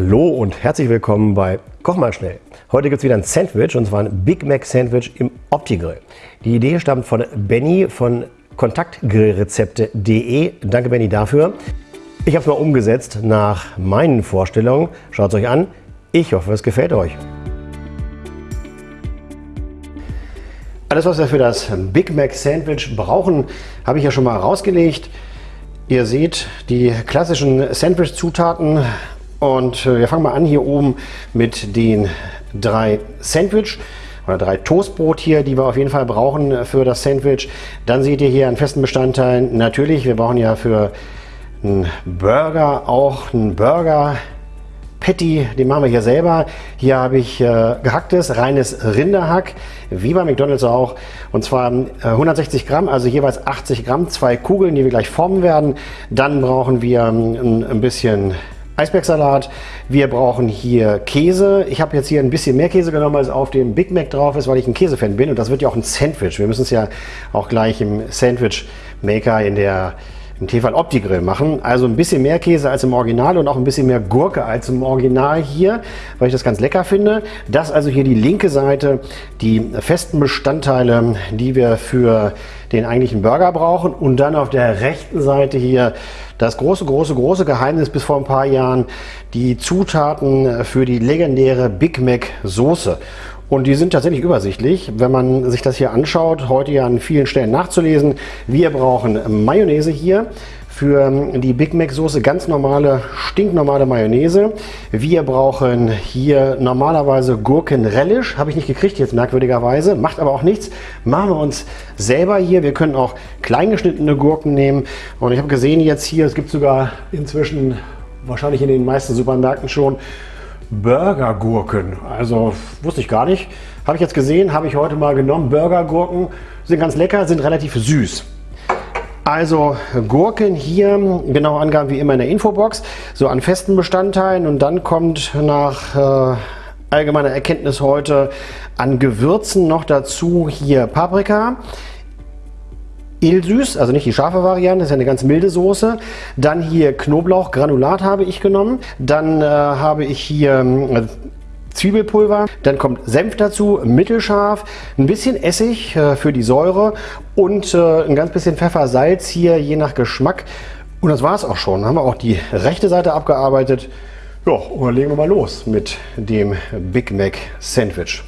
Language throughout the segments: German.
Hallo und herzlich willkommen bei Koch mal schnell. Heute gibt es wieder ein Sandwich und zwar ein Big Mac Sandwich im Opti-Grill. Die Idee stammt von Benny von kontaktgrillrezepte.de. Danke Benny dafür. Ich habe es mal umgesetzt nach meinen Vorstellungen. Schaut es euch an. Ich hoffe, es gefällt euch. Alles, was wir für das Big Mac Sandwich brauchen, habe ich ja schon mal rausgelegt. Ihr seht die klassischen Sandwich-Zutaten und äh, wir fangen mal an hier oben mit den drei Sandwich oder drei Toastbrot hier, die wir auf jeden Fall brauchen für das Sandwich. Dann seht ihr hier einen festen Bestandteil. Natürlich, wir brauchen ja für einen Burger auch einen Burger Patty, den machen wir hier selber. Hier habe ich äh, gehacktes, reines Rinderhack, wie bei McDonalds auch. Und zwar äh, 160 Gramm, also jeweils 80 Gramm, zwei Kugeln, die wir gleich formen werden. Dann brauchen wir ähm, ein bisschen Eisbergsalat. Wir brauchen hier Käse. Ich habe jetzt hier ein bisschen mehr Käse genommen, als auf dem Big Mac drauf ist, weil ich ein Käsefan bin. Und das wird ja auch ein Sandwich. Wir müssen es ja auch gleich im Sandwich Maker in der im Tefal Opti Grill machen. Also ein bisschen mehr Käse als im Original und auch ein bisschen mehr Gurke als im Original hier, weil ich das ganz lecker finde. Das also hier die linke Seite, die festen Bestandteile, die wir für den eigentlichen Burger brauchen. Und dann auf der rechten Seite hier das große, große, große Geheimnis bis vor ein paar Jahren, die Zutaten für die legendäre Big Mac Soße. Und die sind tatsächlich übersichtlich, wenn man sich das hier anschaut, heute ja an vielen Stellen nachzulesen. Wir brauchen Mayonnaise hier für die Big Mac Soße, ganz normale, stinknormale Mayonnaise. Wir brauchen hier normalerweise Gurkenrelish, habe ich nicht gekriegt jetzt merkwürdigerweise, macht aber auch nichts. Machen wir uns selber hier. Wir können auch kleingeschnittene Gurken nehmen. Und ich habe gesehen jetzt hier, es gibt sogar inzwischen wahrscheinlich in den meisten Supermärkten schon Burgergurken. Also wusste ich gar nicht. Habe ich jetzt gesehen, habe ich heute mal genommen. Burgergurken sind ganz lecker, sind relativ süß. Also Gurken hier, genaue Angaben wie immer in der Infobox, so an festen Bestandteilen und dann kommt nach äh, allgemeiner Erkenntnis heute an Gewürzen noch dazu hier Paprika, Ilsüß, also nicht die scharfe Variante, das ist ja eine ganz milde Soße. Dann hier Knoblauchgranulat habe ich genommen. Dann äh, habe ich hier äh, Zwiebelpulver, dann kommt Senf dazu, mittelscharf, ein bisschen Essig äh, für die Säure und äh, ein ganz bisschen Pfeffer, Salz hier, je nach Geschmack. Und das war es auch schon. Dann haben wir auch die rechte Seite abgearbeitet. Ja, und dann legen wir mal los mit dem Big Mac Sandwich.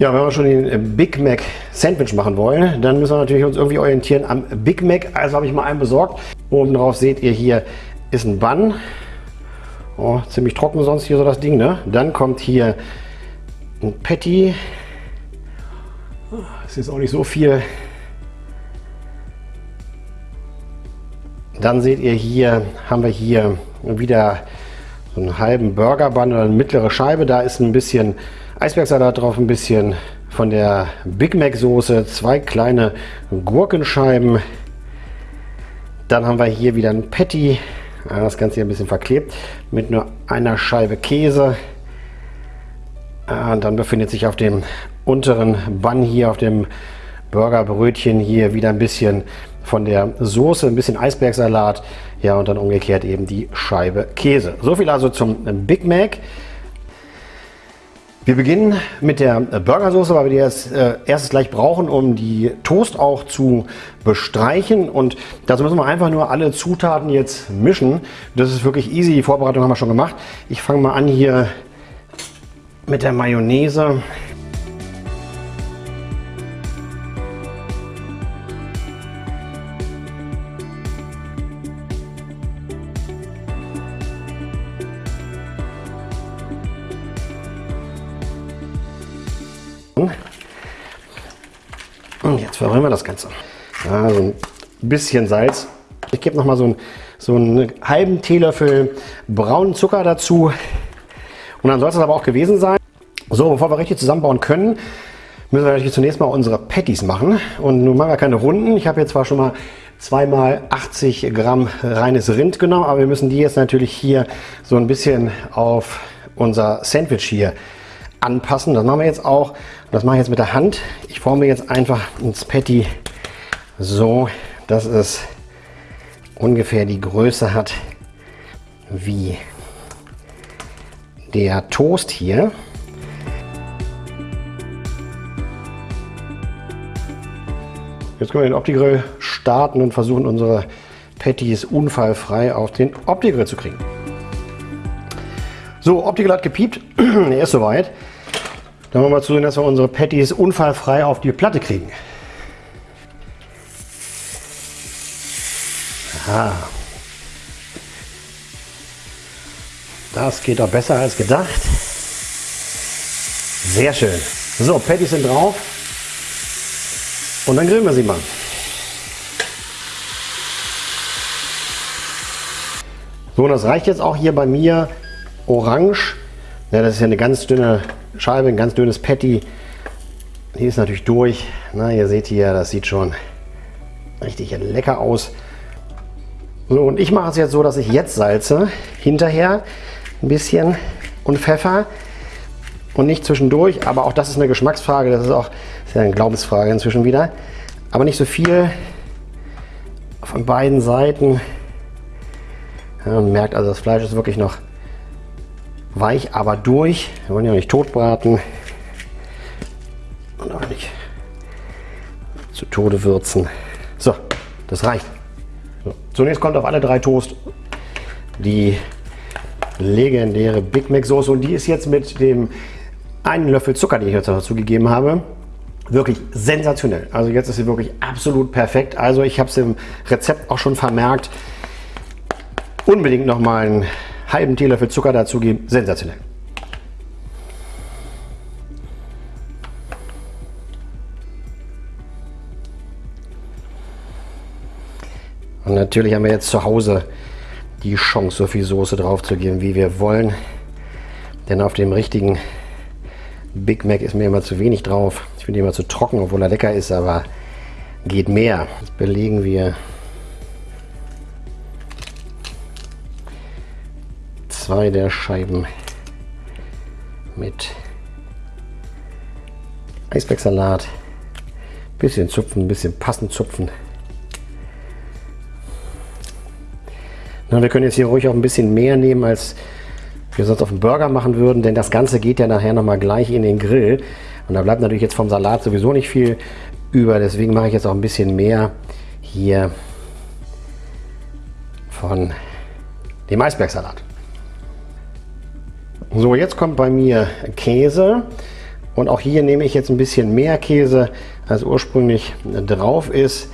Ja, wenn wir schon den Big Mac Sandwich machen wollen, dann müssen wir natürlich uns irgendwie orientieren am Big Mac. Also habe ich mal einen besorgt. Oben drauf seht ihr hier ist ein Bun. Oh, ziemlich trocken sonst hier so das Ding. Ne? Dann kommt hier ein Patty. Das ist auch nicht so viel. Dann seht ihr hier, haben wir hier wieder so einen halben Burger Bun oder eine mittlere Scheibe. Da ist ein bisschen Eisbergsalat drauf, ein bisschen von der Big Mac Soße, zwei kleine Gurkenscheiben. Dann haben wir hier wieder ein Patty, das Ganze hier ein bisschen verklebt, mit nur einer Scheibe Käse. Und dann befindet sich auf dem unteren Bun hier, auf dem Burgerbrötchen hier wieder ein bisschen von der Soße, ein bisschen Eisbergsalat, ja und dann umgekehrt eben die Scheibe Käse. So viel also zum Big Mac. Wir beginnen mit der Burgersoße, weil wir die erst, äh, erstes gleich brauchen, um die Toast auch zu bestreichen. Und dazu müssen wir einfach nur alle Zutaten jetzt mischen. Das ist wirklich easy. Die Vorbereitung haben wir schon gemacht. Ich fange mal an hier mit der Mayonnaise. Jetzt verrühren wir das Ganze. Ja, so ein bisschen Salz. Ich gebe noch mal so, ein, so einen halben Teelöffel braunen Zucker dazu. Und dann soll es aber auch gewesen sein. So, bevor wir richtig zusammenbauen können, müssen wir natürlich zunächst mal unsere Patties machen. Und nun machen wir keine Runden. Ich habe jetzt zwar schon mal zweimal 80 Gramm reines Rind genommen, aber wir müssen die jetzt natürlich hier so ein bisschen auf unser Sandwich hier anpassen. Das machen wir jetzt auch. Das mache ich jetzt mit der Hand. Ich forme jetzt einfach ins Patty so, dass es ungefähr die Größe hat wie der Toast hier. Jetzt können wir den Opti-Grill starten und versuchen unsere Patties unfallfrei auf den Opti-Grill zu kriegen. So, Opti-Grill hat gepiept, er ist soweit. Dann wollen wir mal zusehen, dass wir unsere Patties unfallfrei auf die Platte kriegen. Aha. Das geht doch besser als gedacht. Sehr schön. So, Patties sind drauf. Und dann grillen wir sie mal. So, und das reicht jetzt auch hier bei mir orange. Ja, das ist ja eine ganz dünne Scheibe, ein ganz dünnes Patty. Die ist natürlich durch. Na, ihr seht hier, das sieht schon richtig lecker aus. So, und ich mache es jetzt so, dass ich jetzt salze, hinterher ein bisschen und Pfeffer und nicht zwischendurch. Aber auch das ist eine Geschmacksfrage, das ist auch ist ja eine Glaubensfrage inzwischen wieder. Aber nicht so viel von beiden Seiten. Ja, man merkt also, das Fleisch ist wirklich noch weich, aber durch. Wir wollen ja nicht tot braten und auch nicht zu Tode würzen. So, das reicht. So, zunächst kommt auf alle drei Toast die legendäre Big Mac Soße und die ist jetzt mit dem einen Löffel Zucker, den ich jetzt dazu gegeben habe, wirklich sensationell. Also jetzt ist sie wirklich absolut perfekt. Also ich habe es im Rezept auch schon vermerkt. Unbedingt noch mal einen halben Teelöffel Zucker dazugeben. Sensationell. Und natürlich haben wir jetzt zu Hause die Chance, so viel Soße drauf zu geben, wie wir wollen. Denn auf dem richtigen Big Mac ist mir immer zu wenig drauf. Ich finde immer zu trocken, obwohl er lecker ist, aber geht mehr. Jetzt belegen wir zwei der Scheiben mit Eisbergsalat. Bisschen zupfen, bisschen passend zupfen. Na, wir können jetzt hier ruhig auch ein bisschen mehr nehmen, als wir sonst auf dem Burger machen würden, denn das Ganze geht ja nachher nochmal gleich in den Grill. Und da bleibt natürlich jetzt vom Salat sowieso nicht viel über, deswegen mache ich jetzt auch ein bisschen mehr hier von dem Eisbergsalat. So, jetzt kommt bei mir Käse und auch hier nehme ich jetzt ein bisschen mehr Käse, als ursprünglich drauf ist.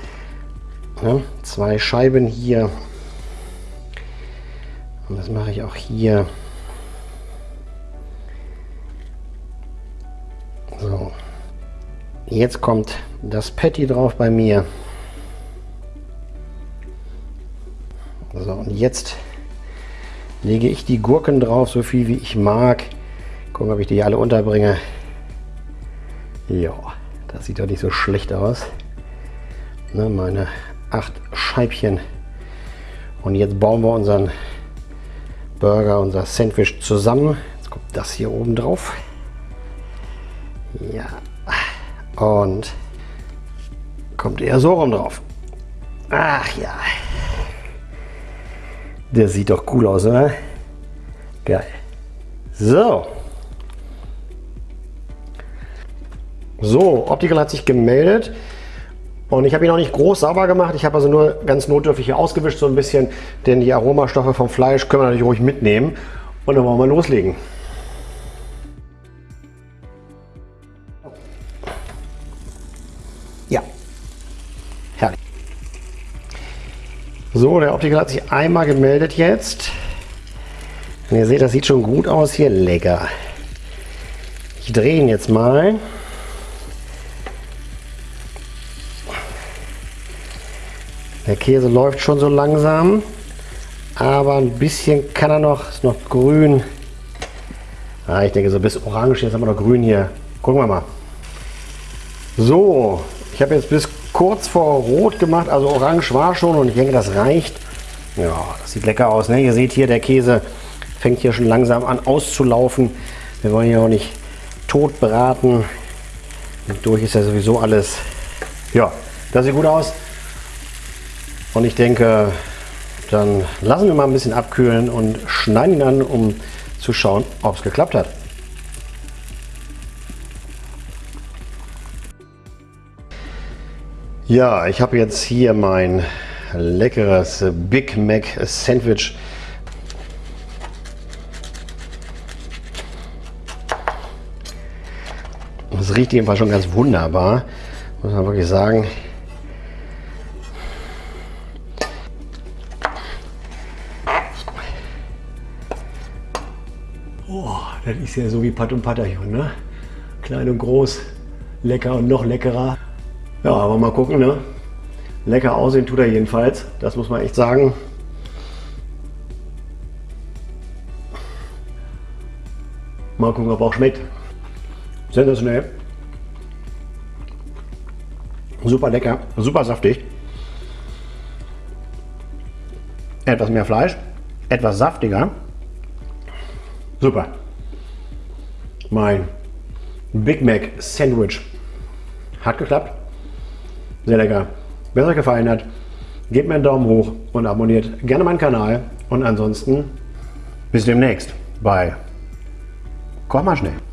Zwei Scheiben hier und das mache ich auch hier. So. Jetzt kommt das Patty drauf bei mir. So, und jetzt lege ich die Gurken drauf, so viel wie ich mag. Gucken, ob ich die alle unterbringe. Ja, das sieht doch nicht so schlecht aus. Ne, meine acht Scheibchen. Und jetzt bauen wir unseren Burger, unser Sandwich zusammen. Jetzt kommt das hier oben drauf. Ja. Und kommt eher so rum drauf. Ach ja. Der sieht doch cool aus, oder? Geil. So. So, Optical hat sich gemeldet. Und ich habe ihn auch nicht groß sauber gemacht. Ich habe also nur ganz notdürftig hier ausgewischt so ein bisschen, denn die Aromastoffe vom Fleisch können wir natürlich ruhig mitnehmen. Und dann wollen wir loslegen. So, der Optiker hat sich einmal gemeldet jetzt. Und ihr seht, das sieht schon gut aus hier. Lecker. Ich drehe ihn jetzt mal. Der Käse läuft schon so langsam, aber ein bisschen kann er noch, ist noch grün. Ah, ich denke so bis orange, jetzt haben wir noch grün hier. Gucken wir mal. So, ich habe jetzt bis kurz vor rot gemacht, also orange war schon und ich denke, das reicht. Ja, das sieht lecker aus. Ne? Ihr seht hier, der Käse fängt hier schon langsam an auszulaufen. Wir wollen hier auch nicht tot braten. Und durch ist ja sowieso alles. Ja, das sieht gut aus. Und ich denke, dann lassen wir mal ein bisschen abkühlen und schneiden ihn an, um zu schauen, ob es geklappt hat. Ja, ich habe jetzt hier mein leckeres Big Mac Sandwich. Das riecht jedenfalls schon ganz wunderbar, muss man wirklich sagen. Oh, das ist ja so wie Pat und Patterchen, ne? Klein und groß, lecker und noch leckerer. Ja, aber mal gucken, ne? Lecker aussehen tut er jedenfalls, das muss man echt sagen. Mal gucken, ob er auch schmeckt. Sensationell. Super lecker, super saftig. Etwas mehr Fleisch, etwas saftiger. Super. Mein Big Mac Sandwich hat geklappt. Sehr lecker. Wenn es euch gefallen hat, gebt mir einen Daumen hoch und abonniert gerne meinen Kanal. Und ansonsten bis demnächst bei Koch mal schnell.